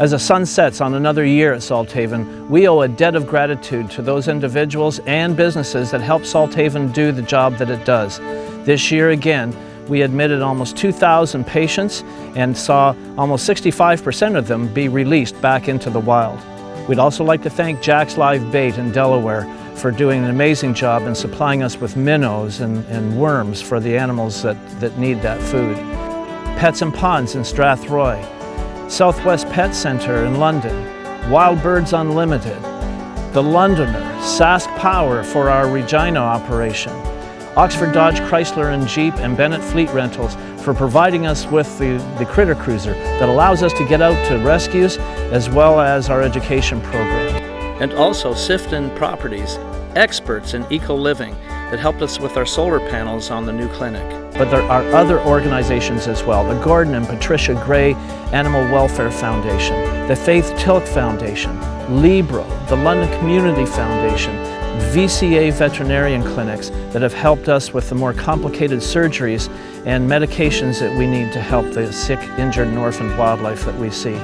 As the sun sets on another year at Salthaven, we owe a debt of gratitude to those individuals and businesses that help Salthaven do the job that it does. This year again, we admitted almost 2,000 patients and saw almost 65% of them be released back into the wild. We'd also like to thank Jack's Live Bait in Delaware for doing an amazing job in supplying us with minnows and, and worms for the animals that, that need that food. Pets and Ponds in Strathroy, Southwest Pet Centre in London, Wild Birds Unlimited, The Londoner, Sask Power for our Regina operation, Oxford Dodge Chrysler and Jeep and Bennett Fleet Rentals for providing us with the, the Critter Cruiser that allows us to get out to rescues as well as our education program. And also Sifton Properties, experts in eco-living that helped us with our solar panels on the new clinic. But there are other organizations as well, the Gordon and Patricia Gray Animal Welfare Foundation, the Faith Tilk Foundation, Libro, the London Community Foundation, VCA veterinarian clinics that have helped us with the more complicated surgeries and medications that we need to help the sick, injured, and orphaned wildlife that we see.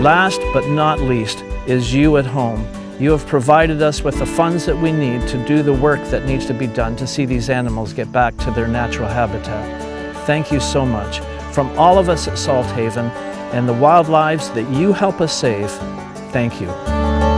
Last but not least is you at home you have provided us with the funds that we need to do the work that needs to be done to see these animals get back to their natural habitat. Thank you so much. From all of us at Salthaven and the wildlives that you help us save, thank you.